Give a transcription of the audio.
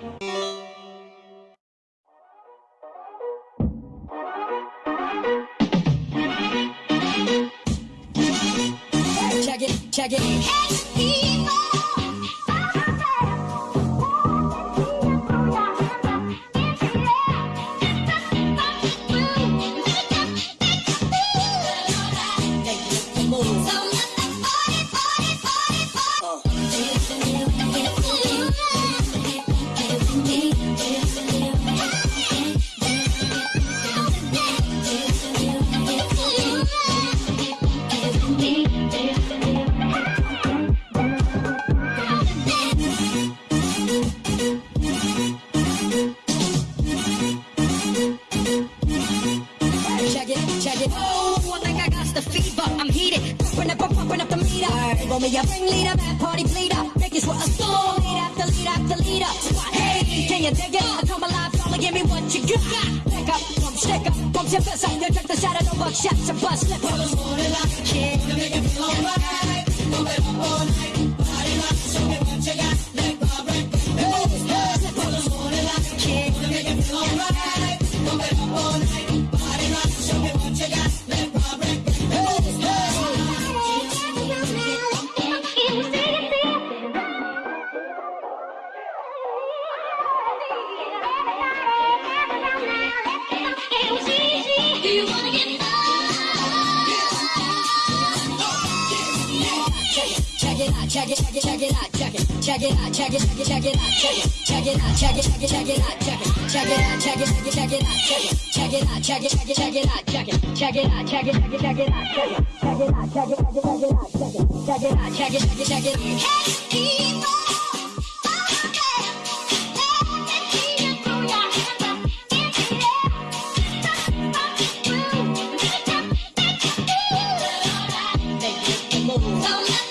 Check it, check it. Check it, it. Oh, I think I got the fever. I'm heated. Pumping up, pumping up the meter. Roll me a ringleader, bad party bleeder. Make it sweat a storm. Lead after lead after leader. Hey, can you dig it? I come alive, y'all give me what you got. Pick up, pump, stick up, pump your fist up. You drink the shadow, no buck shots, and bust slip up. Yeah. Do Check it out, check it, check it, check it out, check it, check it out, check it, check it, check it out, check it, check it out, check it, check it, check it out, check it, check it out, check it, check it, check it out, check it, check it out, check it, check it, check it out, check it, check it out, check it, check it, check it out, check it, check it out, check it, check it, check it out, check it, check it out, check it, check it, check it. Hey, Make